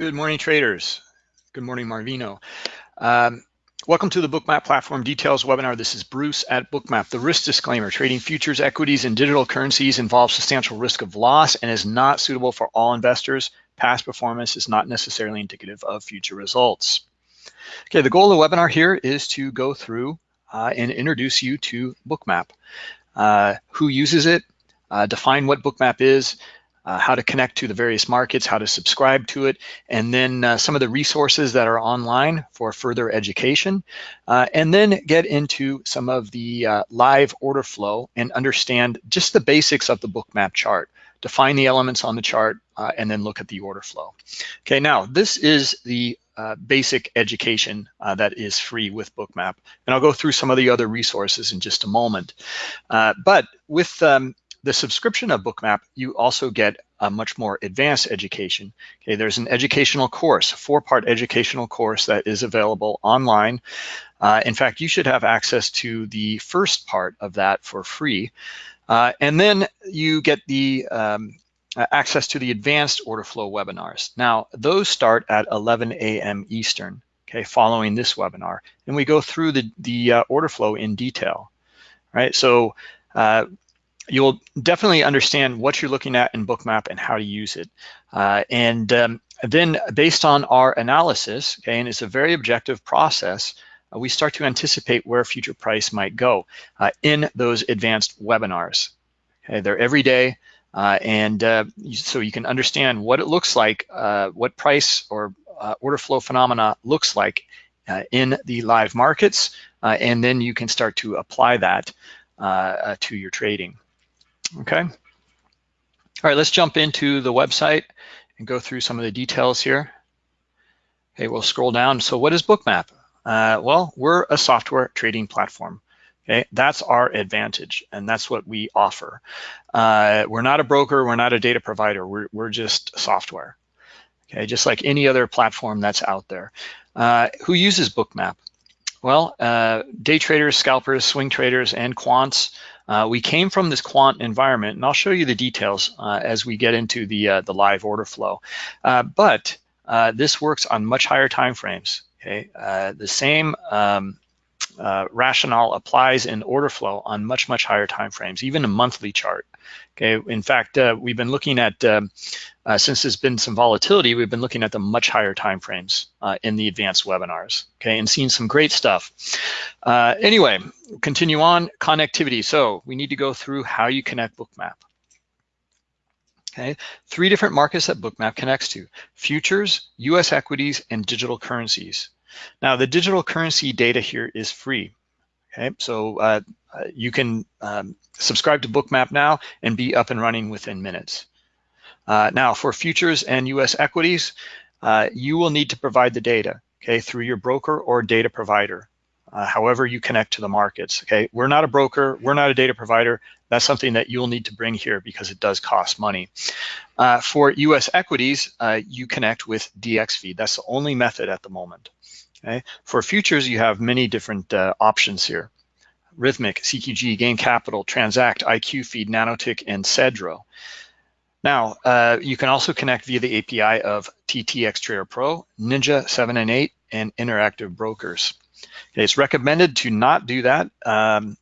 Good morning, traders. Good morning, Marvino. Um, welcome to the Bookmap Platform Details webinar. This is Bruce at Bookmap. The risk disclaimer, trading futures, equities, and digital currencies involves substantial risk of loss and is not suitable for all investors. Past performance is not necessarily indicative of future results. Okay, the goal of the webinar here is to go through uh, and introduce you to Bookmap. Uh, who uses it, uh, define what Bookmap is, uh, how to connect to the various markets, how to subscribe to it, and then uh, some of the resources that are online for further education, uh, and then get into some of the uh, live order flow and understand just the basics of the bookmap chart. Define the elements on the chart uh, and then look at the order flow. Okay, now this is the uh, basic education that is free with Bookmap, and I'll go through some of the other resources in just a moment. but with um, the subscription of Bookmap, you also get a much more advanced education. Okay, there's an educational course, four-part educational course that is available online. Uh, in fact, you should have access to the first part of that for free. Uh, and then you get the um, access to the advanced order flow webinars. Now, those start at 11 a.m. Eastern, okay, following this webinar. And we go through the, the uh, order flow in detail, right? So uh, you'll definitely understand what you're looking at in Bookmap and how to use it. Uh, and um, then based on our analysis, okay, and it's a very objective process, uh, we start to anticipate where future price might go uh, in those advanced webinars. Okay, they're every day, uh, and uh, so you can understand what it looks like, uh, what price or order flow phenomena looks like in the live markets, and then you can start to apply that to your trading okay? All right, let's jump into the website and go through some of the details here. Okay, we'll scroll down. So what is Bookmap? Uh, well, we're a software trading platform. Okay, that's our advantage, and that's what we offer. Uh, we're not a broker, we're not a data provider, we're, we're just software. Okay, just like any other platform that's out there. Uh, who uses Bookmap? Well, uh, day traders, scalpers, swing traders, and quants uh, we came from this quant environment, and I'll show you the details uh, as we get into the, uh, the live order flow. Uh, but uh, this works on much higher time frames. Okay, uh, the same um, rationale applies in order flow on much, much higher time frames, even a monthly chart. Okay, in fact, we've been looking at um, uh, since there's been some volatility, we've been looking at the much higher timeframes uh, in the advanced webinars, okay, and seeing some great stuff. Uh, anyway, continue on, connectivity. So we need to go through how you connect Bookmap. Okay, three different markets that Bookmap connects to, futures, US equities, and digital currencies. Now the digital currency data here is free. Okay, so uh, uh, you can um, subscribe to Bookmap now and be up and running within minutes. Uh, now, for futures and US equities, uh, you will need to provide the data, okay, through your broker or data provider, uh, however you connect to the markets, okay? We're not a broker, we're not a data provider. That's something that you'll need to bring here because it does cost money. Uh, for US equities, uh, you connect with DXFeed. That's the only method at the moment, okay? For futures, you have many different options here. Rithmic, CQG, Gain Capital, Transact, IQ Feed, Nanotick, and Cedro. Now, uh, you can also connect via the API of TTX Trader Pro, Ninja 7 and 8, and Interactive Brokers. It's recommended to not do that. Um,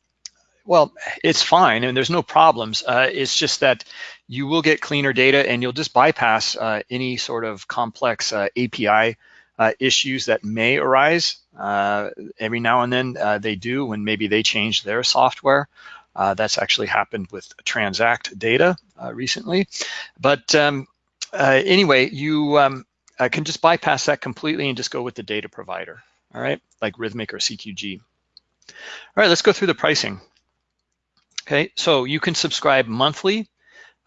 well, it's fine and there's no problems. Uh, it's just that you will get cleaner data and you'll just bypass uh, any sort of complex uh, API uh, issues that may arise. Uh, every now and then they do when maybe they change their software. Uh, that's actually happened with Transact data uh, recently. But um, uh, anyway, you um, uh, can just bypass that completely and just go with the data provider, all right, like Rithmic or CQG. All right, let's go through the pricing. Okay, so you can subscribe monthly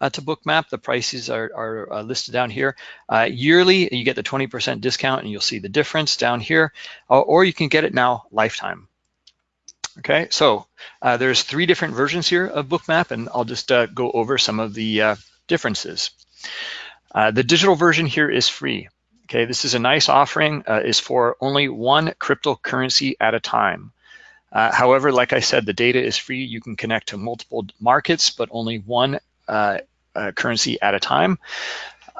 uh, to Bookmap. The prices are, are uh, listed down here. Uh, yearly, you get the 20% discount and you'll see the difference down here, or you can get it now lifetime. Okay, so uh, there's three different versions here of Bookmap, and I'll just uh, go over some of the uh, differences. Uh, the digital version here is free. Okay, this is a nice offering, uh, is for only one cryptocurrency at a time. Uh, however, like I said, the data is free. You can connect to multiple markets, but only one currency at a time.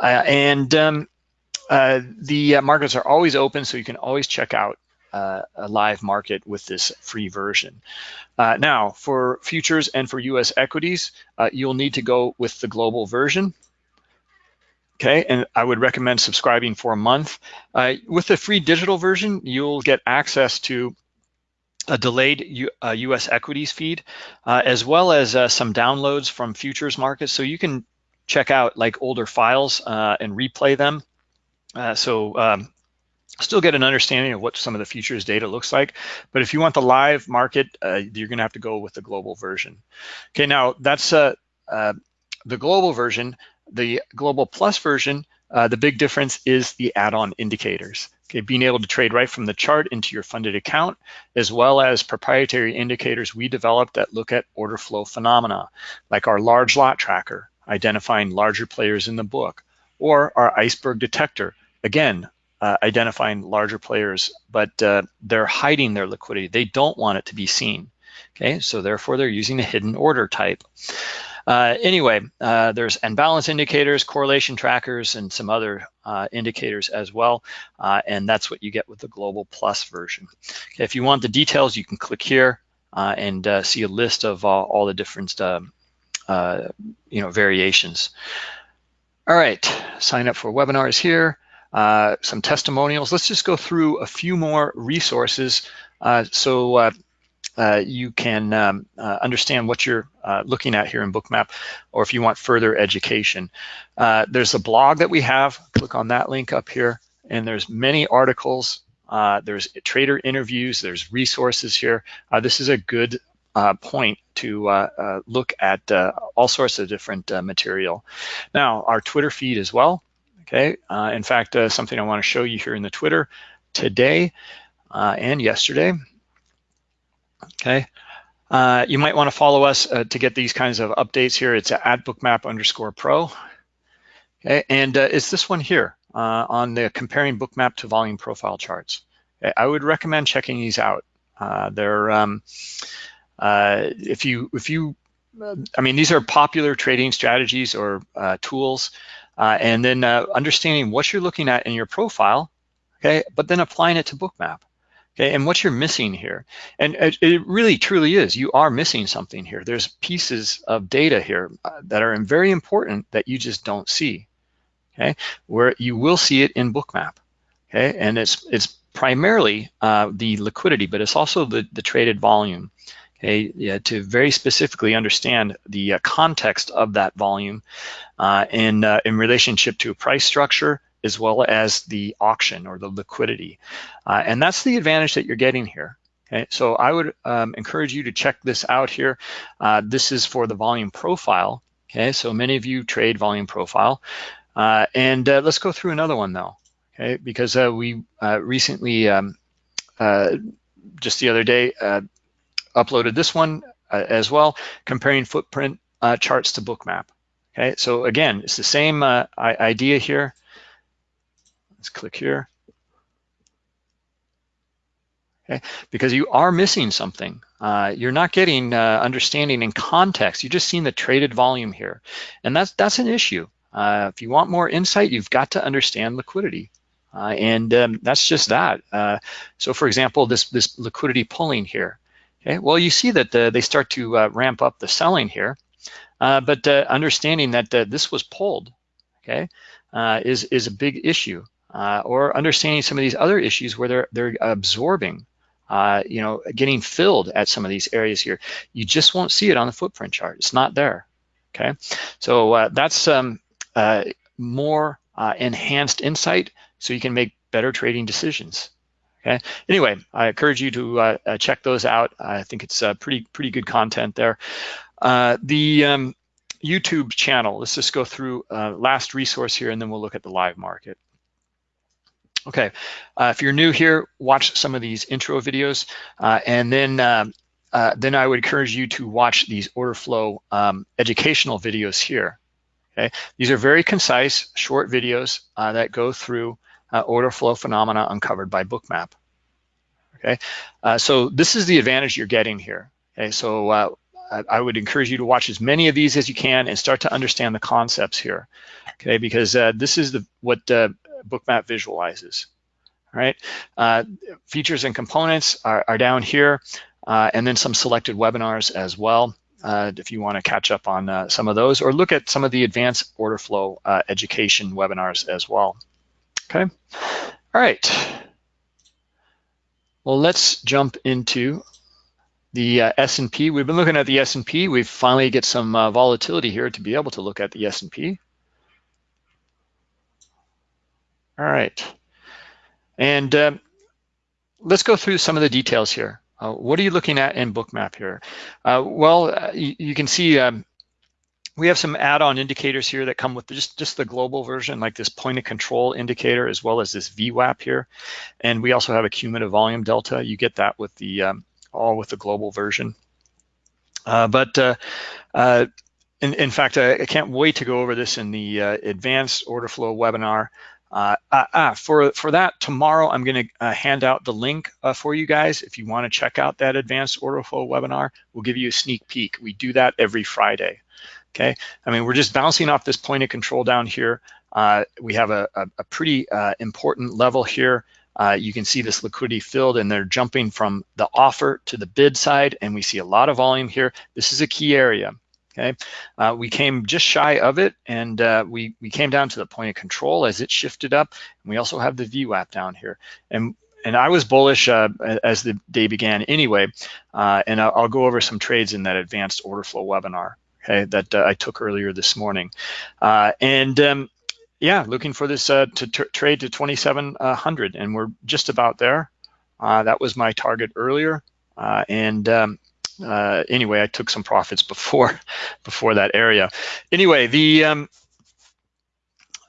and um, uh, the uh, markets are always open, so you can always check out uh, a live market with this free version. Uh, now, for futures and for US equities, uh, you'll need to go with the global version. Okay, and I would recommend subscribing for a month. Uh, with the free digital version, you'll get access to a delayed U, uh, US equities feed, uh, as well as uh, some downloads from futures markets. So you can check out like older files uh, and replay them. Uh, so um, still get an understanding of what some of the futures data looks like. But if you want the live market, uh, you're gonna have to go with the global version. Okay, now that's the global version. The global plus version, the big difference is the add-on indicators. Okay, being able to trade right from the chart into your funded account, as well as proprietary indicators we developed that look at order flow phenomena, like our large lot tracker, identifying larger players in the book, or our iceberg detector, again, uh, identifying larger players, but uh, they're hiding their liquidity. They don't want it to be seen. Okay, so therefore they're using a hidden order type. Uh, anyway, uh, there's imbalance indicators, correlation trackers, and some other uh, indicators as well. Uh, and that's what you get with the Global Plus version. Okay, if you want the details, you can click here uh, and uh, see a list of all the different um, you know, variations. All right, sign up for webinars here. some testimonials. Let's just go through a few more resources. so you can um, understand what you're uh, looking at here in Bookmap, or if you want further education. Uh, there's a blog that we have, click on that link up here, and there's many articles, uh, there's trader interviews, there's resources here. Uh, this is a good uh, point to uh, look at all sorts of different material. Now, our Twitter feed as well, okay? in fact, something I wanna show you here in the Twitter today and yesterday, okay? Uh, you might want to follow us uh, to get these kinds of updates here. It's at bookmap underscore pro. Okay, and uh, it's this one here uh, on the comparing bookmap to volume profile charts. Okay? I would recommend checking these out. Uh, they're, um, if you, if you, I mean, these are popular trading strategies or tools, and then understanding what you're looking at in your profile, okay, but then applying it to bookmap. Okay, and what you're missing here, and it, really truly is, you are missing something here. There's pieces of data here uh, that are very important that you just don't see, okay? Where you will see it in Bookmap, okay? And it's it's primarily uh, the liquidity, but it's also the, the traded volume, okay? Yeah, to very specifically understand the uh, context of that volume uh, in, uh, in relationship to price structure, as well as the auction or the liquidity. Uh, and that's the advantage that you're getting here. Okay, so I would um, encourage you to check this out here. Uh, this is for the volume profile. Okay, so many of you trade volume profile. Uh, and uh, let's go through another one though, okay, because uh, we uh, recently, um, just the other day, uploaded this one as well, comparing footprint charts to bookmap. Okay, so again, it's the same idea here. Let's click here. Okay, because you are missing something. Uh, you're not getting uh, understanding in context. You're just seeing the traded volume here. And that's, that's an issue. Uh, if you want more insight, you've got to understand liquidity. Uh, and um, that's just that. Uh, so for example, this, this liquidity pulling here. Okay, well, you see that the, they start to uh, ramp up the selling here, but understanding that this was pulled, okay, is, is a big issue uh, or understanding some of these other issues where they're, they're absorbing, uh, you know, getting filled at some of these areas here. You just won't see it on the footprint chart. It's not there, okay? So uh, that's um, uh, more uh, enhanced insight so you can make better trading decisions. Okay. Anyway, I encourage you to uh, uh, check those out. I think it's uh, pretty pretty good content there. Uh, the um, YouTube channel. Let's just go through last resource here, and then we'll look at the live market. Okay, uh, if you're new here, watch some of these intro videos, uh, and then uh, uh then I would encourage you to watch these order flow um, educational videos here. Okay, these are very concise, short videos uh, that go through uh, order flow phenomena uncovered by Bookmap. Okay, so this is the advantage you're getting here. Okay, so I would encourage you to watch as many of these as you can and start to understand the concepts here. Okay, because this is the what Bookmap visualizes. All right, uh, features and components are, are down here, uh, and then some selected webinars as well. Uh, if you want to catch up on uh, some of those, or look at some of the advanced order flow uh, education webinars as well. Okay, all right. Well, let's jump into the uh, S&P. We've been looking at the S&P. We've finally get some uh, volatility here to be able to look at the S&P. All right. And um, let's go through some of the details here. Uh, what are you looking at in Bookmap here? Uh, well, uh, you, can see um, we have some add-on indicators here that come with just, just the global version, like this point of control indicator, as well as this VWAP here. And we also have a cumulative volume delta. You get that with the um, all with the global version. Uh, but uh, uh, in, in, fact, I, I, can't wait to go over this in the advanced order flow webinar. Uh, ah, for, for that, tomorrow I'm going to uh, hand out the link uh, for you guys. If you want to check out that advanced order flow webinar, we'll give you a sneak peek. We do that every Friday. Okay, I mean, we're just bouncing off this point of control down here. Uh, we have a, a, a pretty uh, important level here. Uh, you can see this liquidity filled and they're jumping from the offer to the bid side and we see a lot of volume here. This is a key area. Okay, uh, we came just shy of it, and uh, we we came down to the point of control as it shifted up. And we also have the VWAP down here, and and I was bullish uh, as the day began anyway. Uh, and I'll, I'll, go over some trades in that advanced order flow webinar. Okay, that uh, I took earlier this morning, uh, and um, yeah, looking for this to trade to 2,700, and we're just about there. that was my target earlier, and um, uh, anyway, I took some profits before before that area. Anyway, the um,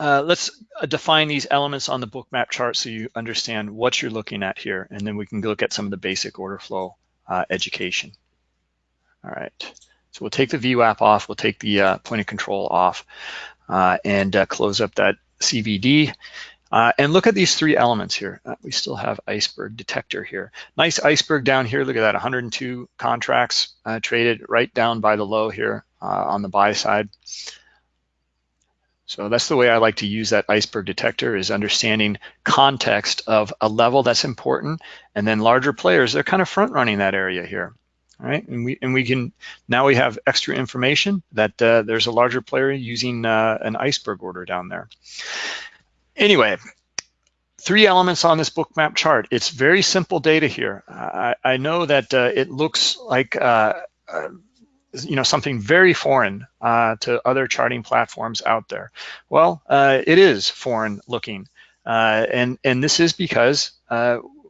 uh, let's define these elements on the Bookmap chart so you understand what you're looking at here, and then we can look at some of the basic order flow uh, education. All right, so we'll take the VWAP off, we'll take the uh, point of control off, uh, and uh, close up that CVD. Uh, and look at these three elements here. Uh, we still have iceberg detector here. Nice iceberg down here. Look at that, 102 contracts uh, traded right down by the low here uh, on the buy side. So that's the way I like to use that iceberg detector is understanding context of a level that's important and then larger players, they're kind of front running that area here. All right, and we and we can now we have extra information that uh, there's a larger player using uh, an iceberg order down there. Anyway, three elements on this Bookmap chart. It's very simple data here. I, I know that uh, it looks like uh, uh, you know something very foreign uh, to other charting platforms out there. Well, uh, it is foreign looking, uh, and and this is because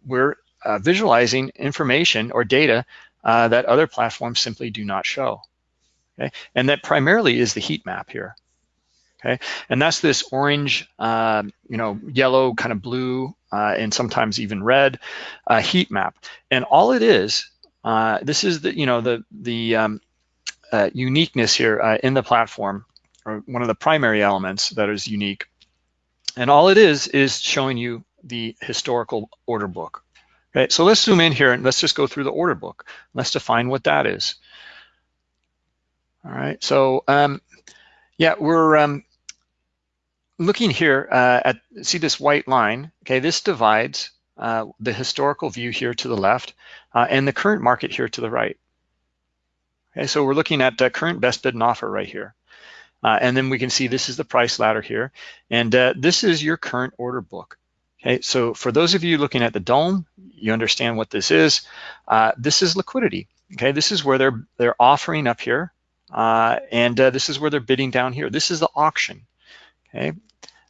we're visualizing information or data that other platforms simply do not show. Okay, and that primarily is the heat map here okay? And that's this orange, uh, you know, yellow, kind of blue, uh, and sometimes even red uh, heat map. And all it is, uh, this is the, you know, the, the um, uh, uniqueness here uh, in the platform, or one of the primary elements that is unique. And all it is, is showing you the historical order book. Okay, so let's zoom in here and let's just go through the order book. Let's define what that is. All right, so um, yeah, we're um, looking here uh, at, see this white line, okay, this divides uh, the historical view here to the left uh, and the current market here to the right. Okay, so we're looking at the current best bid and offer right here. Uh, and then we can see this is the price ladder here. And uh, this is your current order book. Okay, so for those of you looking at the DOM, you understand what this is. Uh, this is liquidity. Okay, this is where they're they're offering up here, and this is where they're bidding down here. This is the auction. Okay,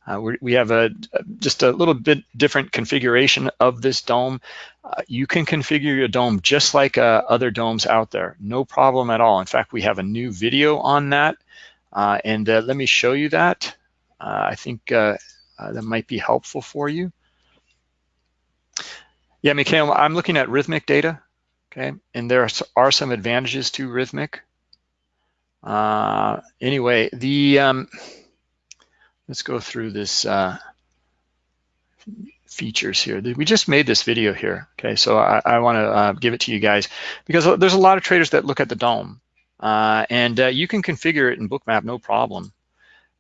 uh, we have a just a little bit different configuration of this DOM. Uh, you can configure your DOM just like uh, other DOMs out there, no problem at all. In fact, we have a new video on that, uh, and uh, let me show you that. Uh, I think that might be helpful for you. Yeah, Mikhail, I'm looking at Rithmic data, okay, and there are some advantages to Rithmic. anyway, the um, let's go through this uh, features here. We just made this video here, okay? So I, I want to uh, give it to you guys because there's a lot of traders that look at the DOM uh, and uh, you can configure it in Bookmap, no problem.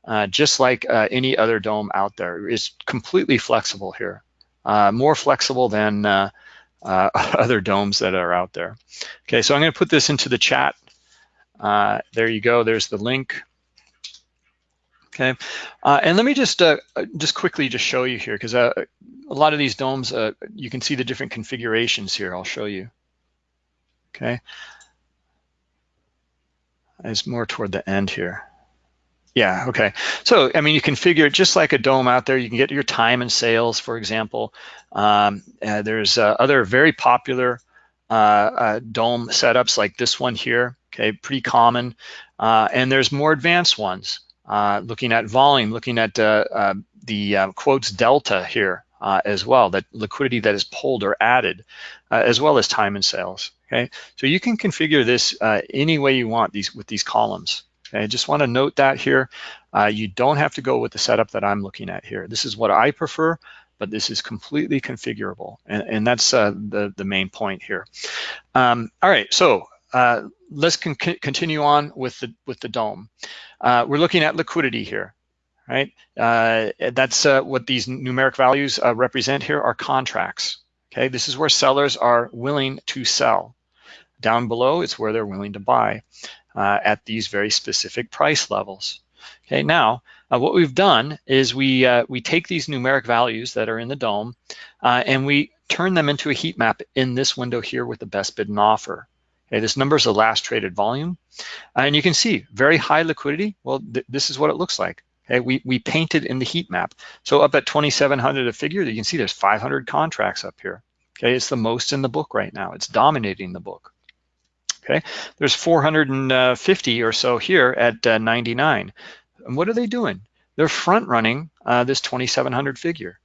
uh, just like uh, any other DOM out there. It's completely flexible here, uh, more flexible than uh, uh, other DOMs that are out there. Okay, so I'm gonna put this into the chat. Uh, there you go, there's the link. Okay, and let me just just quickly just show you here, because a lot of these DOMs, you can see the different configurations here. I'll show you. Okay, it's more toward the end here. Yeah, okay. So, I mean, you configure it just like a DOM out there. You can get your time and sales, for example. Um, uh, there's uh, other very popular uh, uh DOM setups like this one here, okay, pretty common. Uh, and there's more advanced ones, uh, looking at volume, looking at the quotes delta here as well, that liquidity that is pulled or added, as well as time and sales, okay? So you can configure this any way you want these with these columns. Okay, I just want to note that here. Uh, you don't have to go with the setup that I'm looking at here. This is what I prefer, but this is completely configurable. And, and that's uh, the, the main point here. Um, all right, so uh, let's con continue on with the, with the DOM. Uh, we're looking at liquidity here, right? Uh, that's uh, what these numeric values represent here are contracts. Okay, this is where sellers are willing to sell. Down below, it's where they're willing to buy uh, at these very specific price levels. Okay, now uh, what we've done is we uh, we take these numeric values that are in the DOM uh, and we turn them into a heat map in this window here with the best bid and offer. Okay, this number is the last traded volume. and you can see very high liquidity. Well, th this is what it looks like. Okay, we, we painted in the heat map. So up at 2,700 a figure, you can see there's 500 contracts up here. Okay, it's the most in the book right now. It's dominating the book. Okay, there's 450 or so here at uh, 99. And what are they doing? They're front running uh, this 2700 figure.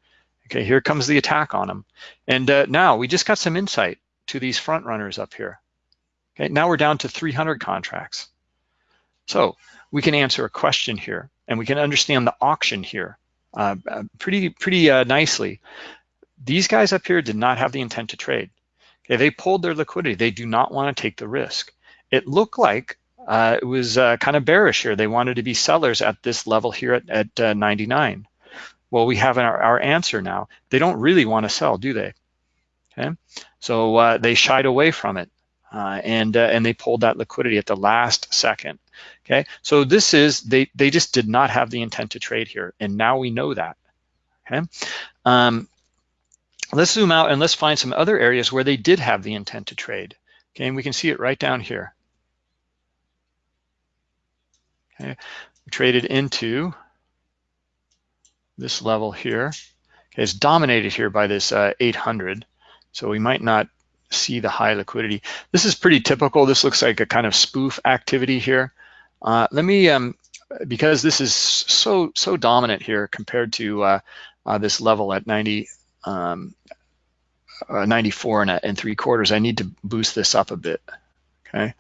Okay, here comes the attack on them. And uh, now we just got some insight to these front runners up here. Okay, now we're down to 300 contracts. So we can answer a question here and we can understand the auction here uh, pretty, pretty uh, nicely. These guys up here did not have the intent to trade. Okay, they pulled their liquidity. They do not want to take the risk. It looked like uh, it was uh, kind of bearish here. They wanted to be sellers at this level here at, at uh, 99. Well, we have our, our, answer now. They don't really want to sell, do they? Okay, so uh, they shied away from it uh, and uh, and they pulled that liquidity at the last second. Okay, so this is they they just did not have the intent to trade here, and now we know that. Okay, um, Let's zoom out and let's find some other areas where they did have the intent to trade. Okay, and we can see it right down here. Okay, we traded into this level here. Okay, it's dominated here by this uh, 800, so we might not see the high liquidity. This is pretty typical. This looks like a kind of spoof activity here. Uh, let me, um, because this is so so dominant here compared to uh, uh, this level at 90, um, uh, 94 and, and three quarters, I need to boost this up a bit, okay?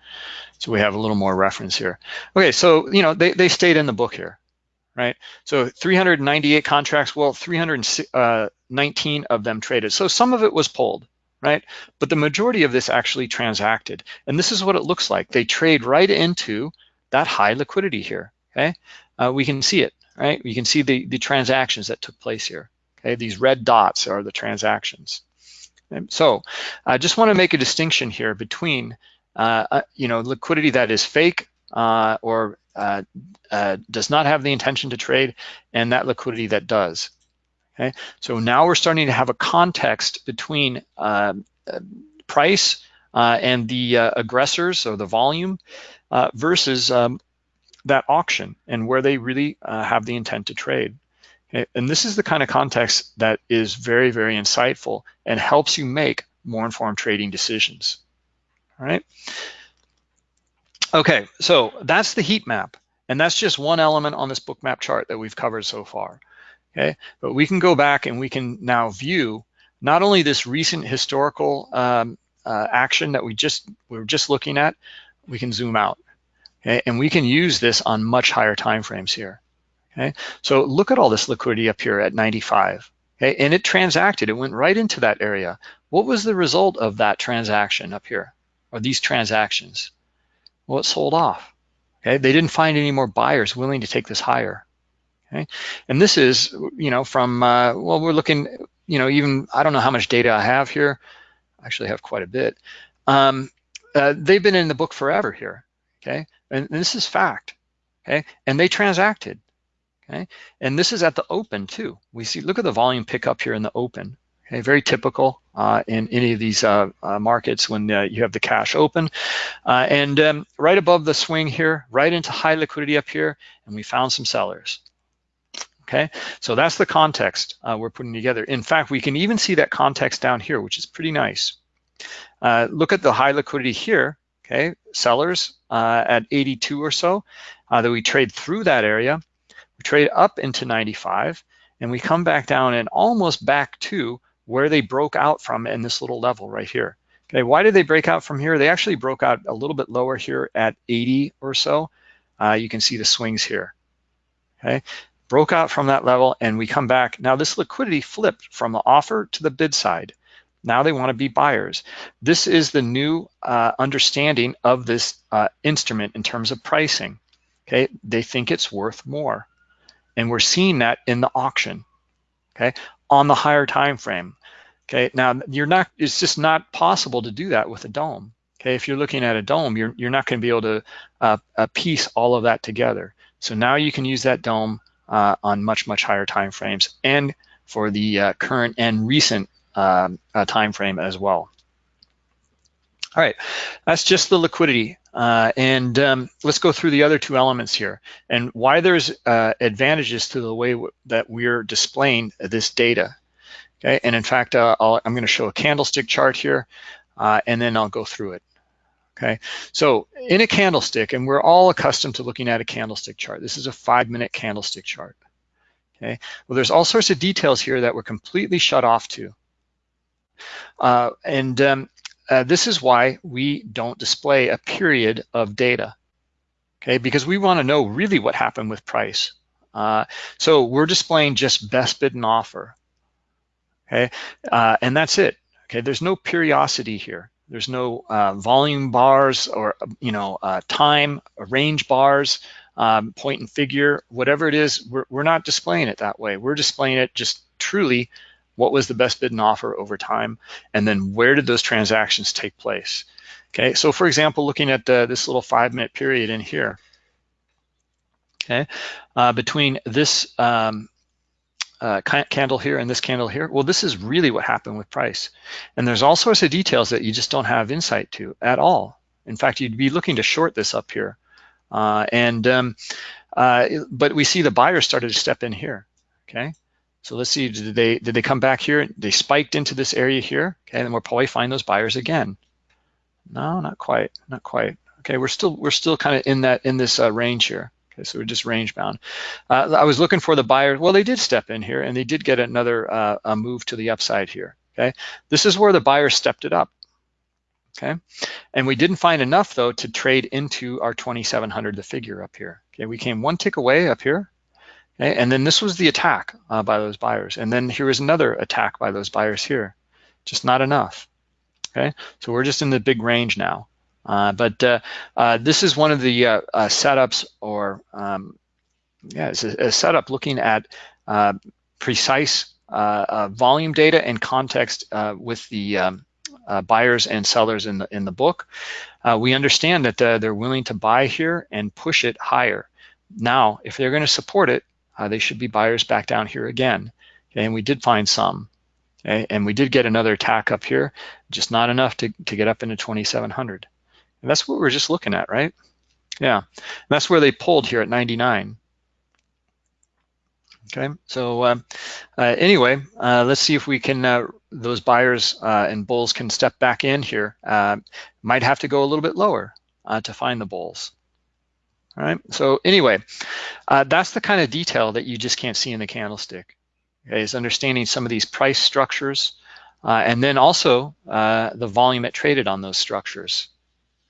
So we have a little more reference here. Okay, so, you know, they, they stayed in the book here, right? So 398 contracts, well, 319 uh, of them traded. So some of it was pulled, right? But the majority of this actually transacted. And this is what it looks like. They trade right into that high liquidity here, okay? Uh, we can see it, right? You can see the, the transactions that took place here. Okay, these red dots are the transactions. And so I just want to make a distinction here between, uh, uh, you know, liquidity that is fake uh, or uh, uh, does not have the intention to trade and that liquidity that does. Okay, so now we're starting to have a context between um, price and the aggressors or the volume versus um, that auction and where they really have the intent to trade. And this is the kind of context that is very, very insightful and helps you make more informed trading decisions. All right. Okay, so that's the heat map. And that's just one element on this Bookmap chart that we've covered so far. Okay, but we can go back and we can now view not only this recent historical um, uh, action that we just we were just looking at, we can zoom out. Okay, and we can use this on much higher time frames here. Okay, so look at all this liquidity up here at 95. Okay, and it transacted, it went right into that area. What was the result of that transaction up here, or these transactions? Well, it sold off. Okay, they didn't find any more buyers willing to take this higher. Okay, and this is, you know, from uh, well, we're looking, you know, even I don't know how much data I have here. I actually have quite a bit. Um, uh, they've been in the book forever here. Okay, and, and this is fact. Okay, and they transacted. Okay, and this is at the open too. We see, look at the volume pickup here in the open. Okay, very typical uh, in any of these uh, uh, markets when uh, you have the cash open. Uh, and um, right above the swing here, right into high liquidity up here, and we found some sellers. Okay, so that's the context uh, we're putting together. In fact, we can even see that context down here, which is pretty nice. look at the high liquidity here, okay, sellers at 82 or so, that we trade through that area. We trade up into 95, and we come back down and almost back to where they broke out from in this little level right here. Okay, why did they break out from here? They actually broke out a little bit lower here at 80 or so. Uh, you can see the swings here. Okay, broke out from that level and we come back. Now this liquidity flipped from the offer to the bid side. Now they want to be buyers. This is the new uh, understanding of this uh, instrument in terms of pricing. Okay, they think it's worth more. And we're seeing that in the auction. Okay, on the higher time frame. Okay, now you're not, it's just not possible to do that with a DOM. Okay, if you're looking at a DOM, you're, you're not gonna be able to uh, uh, piece all of that together. So now you can use that DOM uh, on much, much higher time frames and for the uh, current and recent um, uh, time frame as well. All right, that's just the liquidity. Uh, and um, let's go through the other two elements here and why there's uh, advantages to the way that we're displaying this data. Okay, and in fact, uh, i am going to show a candlestick chart here, and then I'll go through it. Okay, so in a candlestick, and we're all accustomed to looking at a candlestick chart. This is a five-minute candlestick chart. Okay, well, there's all sorts of details here that we're completely shut off to. Uh, and um, uh, this is why we don't display a period of data, okay? Because we want to know really what happened with price. Uh, so we're displaying just best bid and offer, okay? Uh, and that's it, okay? There's no periodicity here. There's no uh, volume bars or, you know, uh, time, range bars, um, point and figure, whatever it is, we're, we're not displaying it that way. We're displaying it just truly what was the best bid and offer over time, and then where did those transactions take place? Okay, so for example, looking at the, this little five minute period in here, okay, uh, between this um, uh, candle here and this candle here, well, this is really what happened with price. And there's all sorts of details that you just don't have insight to at all. In fact, you'd be looking to short this up here. Uh, and um, uh, But we see the buyers started to step in here, okay? So let's see, did they did they come back here? They spiked into this area here, okay, and we'll probably find those buyers again. No, not quite, not quite. Okay, we're still we're still kind of in that in this uh, range here. So we're just range bound. Uh, I was looking for the buyer. Well, they did step in here, and they did get another uh, a move to the upside here. Okay, this is where the buyer stepped it up. Okay, and we didn't find enough though to trade into our 2700, the figure up here. Okay, we came one tick away up here, Okay, and then this was the attack uh, by those buyers. And then here was another attack by those buyers here. Just not enough. Okay, so we're just in the big range now. Uh, but uh, uh this is one of the uh, uh, setups or, um, yeah, it's a, a, setup looking at precise volume data and context with the um, buyers and sellers in the, in the book. we understand that they're willing to buy here and push it higher. Now, if they're going to support it, uh, they should be buyers back down here again. Okay, and we did find some. Okay, and we did get another attack up here, just not enough to, to get up into 2700. And that's what we're just looking at, right? Yeah, and that's where they pulled here at 99. Okay, so uh, uh, anyway, uh, let's see if we can, uh, those buyers uh, and bulls can step back in here. Uh, might have to go a little bit lower to find the bulls. All right, so anyway, that's the kind of detail that you just can't see in the candlestick, okay, is understanding some of these price structures, and then also the volume it traded on those structures.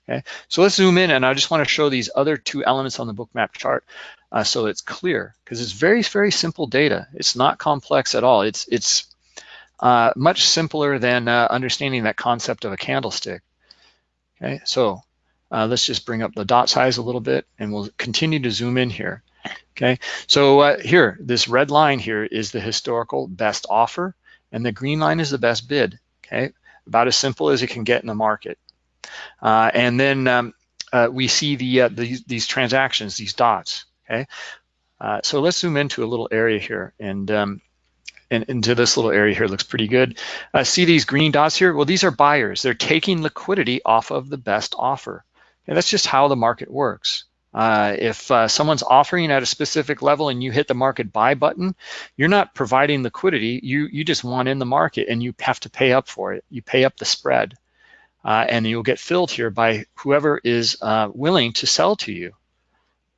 Okay, so let's zoom in, and I just want to show these other two elements on the bookmap chart uh, so it's clear, because it's very, very simple data. It's not complex at all. It's, it's uh, much simpler than uh, understanding that concept of a candlestick. Okay, so uh, let's just bring up the dot size a little bit and we'll continue to zoom in here. Okay, so uh, here, this red line here is the historical best offer, and the green line is the best bid. Okay, about as simple as it can get in the market. Uh, and then um, uh, we see the, uh, the, these transactions, these dots. Okay, uh, so let's zoom into a little area here, and um, and into this little area here looks pretty good. Uh, see these green dots here? Well, these are buyers. They're taking liquidity off of the best offer. And that's just how the market works. Uh, if uh, someone's offering at a specific level and you hit the market buy button, you're not providing liquidity. You you just want in the market and you have to pay up for it. You pay up the spread, uh, and you'll get filled here by whoever is uh, willing to sell to you.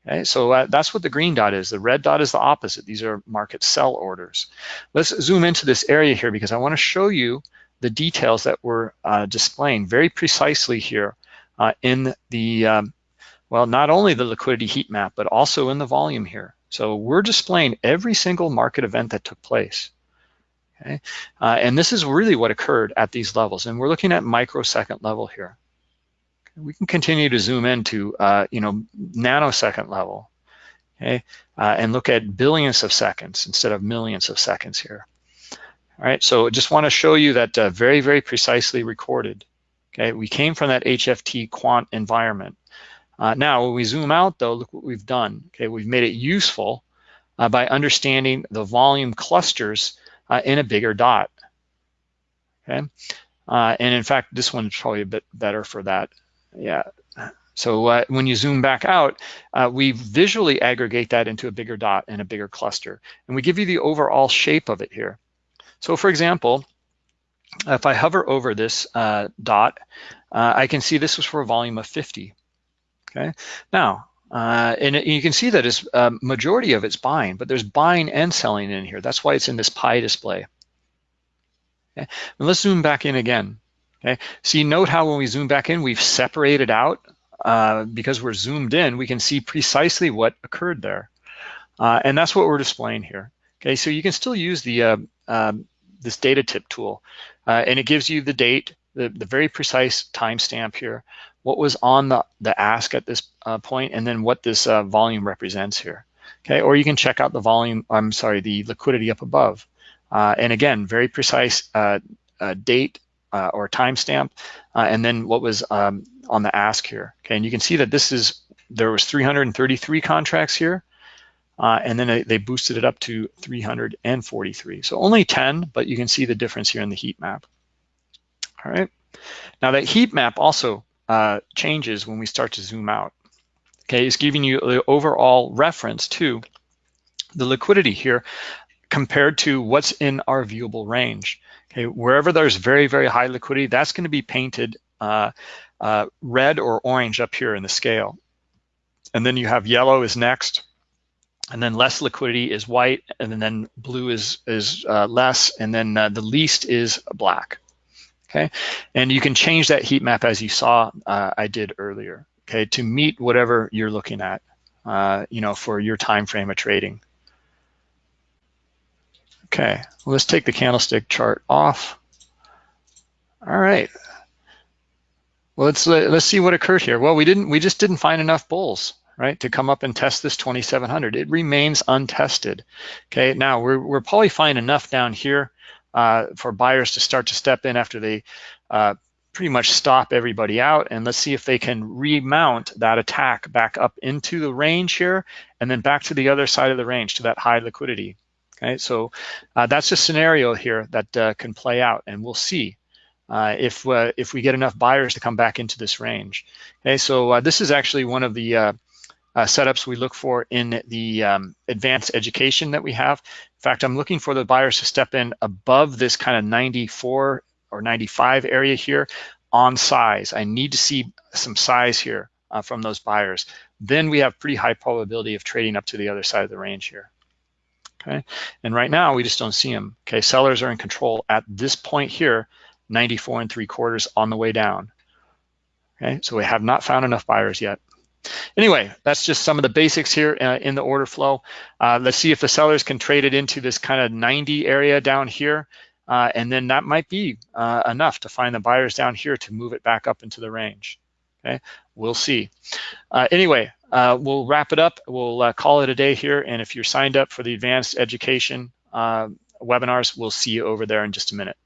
Okay, so uh, that's what the green dot is. The red dot is the opposite. These are market sell orders. Let's zoom into this area here because I want to show you the details that we're uh, displaying very precisely here in the um, well, not only the liquidity heat map, but also in the volume here. So we're displaying every single market event that took place. Okay, uh, and this is really what occurred at these levels. And we're looking at microsecond level here. We can continue to zoom into, uh, you know, nanosecond level, okay, uh, and look at billions of seconds instead of millions of seconds here. All right, so just want to show you that uh, very, very precisely recorded. Okay, we came from that HFT quant environment. Uh, now, when we zoom out though, look what we've done. Okay, we've made it useful uh, by understanding the volume clusters uh, in a bigger dot. Okay, uh, and in fact, this one's probably a bit better for that. Yeah. So uh, when you zoom back out, uh, we visually aggregate that into a bigger dot and a bigger cluster. And we give you the overall shape of it here. So for example, if I hover over this dot, I can see this was for a volume of 50. Okay, now, uh, and you can see that it's uh, majority of it's buying, but there's buying and selling in here. That's why it's in this pie display. Okay, and let's zoom back in again. Okay, see, note how when we zoom back in, we've separated out uh, because we're zoomed in, we can see precisely what occurred there. Uh, and that's what we're displaying here. Okay, so you can still use the uh, um, this data tip tool, uh, and it gives you the date, the, the very precise timestamp here, what was on the, the ask at this uh, point, and then what this uh, volume represents here. Okay, or you can check out the volume, I'm sorry, the liquidity up above. Uh, and again, very precise uh, uh, date uh, or timestamp, and then what was um, on the ask here. Okay, and you can see that this is, there was 333 contracts here, and then they, they boosted it up to 343. So only 10, but you can see the difference here in the heat map. All right, now that heat map also uh, changes when we start to zoom out. Okay, it's giving you the overall reference to the liquidity here compared to what's in our viewable range. Okay, wherever there's very, very high liquidity, that's going to be painted uh, uh, red or orange up here in the scale. And then you have yellow is next, and then less liquidity is white, and then blue is, is uh, less, and then uh, the least is black okay? And you can change that heat map as you saw uh, I did earlier, okay, to meet whatever you're looking at, uh, you know, for your time frame of trading. Okay, well, let's take the candlestick chart off. All right. Well, let's let's see what occurred here. Well, we didn't we just didn't find enough bulls, right, to come up and test this 2700. It remains untested. Okay, now we're we're probably find enough down here uh, for buyers to start to step in after they uh, pretty much stop everybody out and let's see if they can remount that attack back up into the range here and then back to the other side of the range to that high liquidity. Okay, so uh, that's a scenario here that uh, can play out and we'll see uh, if uh, if we get enough buyers to come back into this range. Okay, so uh, this is actually one of the uh, setups we look for in the um, advanced education that we have. In fact, I'm looking for the buyers to step in above this kind of 94 or 95 area here on size. I need to see some size here uh, from those buyers. Then we have pretty high probability of trading up to the other side of the range here. Okay, and right now we just don't see them. Okay, sellers are in control at this point here, 94 and three quarters on the way down. Okay, so we have not found enough buyers yet. Anyway, that's just some of the basics here uh, in the order flow. Uh, let's see if the sellers can trade it into this kind of 90 area down here. Uh, and then that might be uh, enough to find the buyers down here to move it back up into the range. Okay, we'll see. Uh, anyway, uh, we'll wrap it up. We'll call it a day here. And if you're signed up for the advanced education webinars, we'll see you over there in just a minute.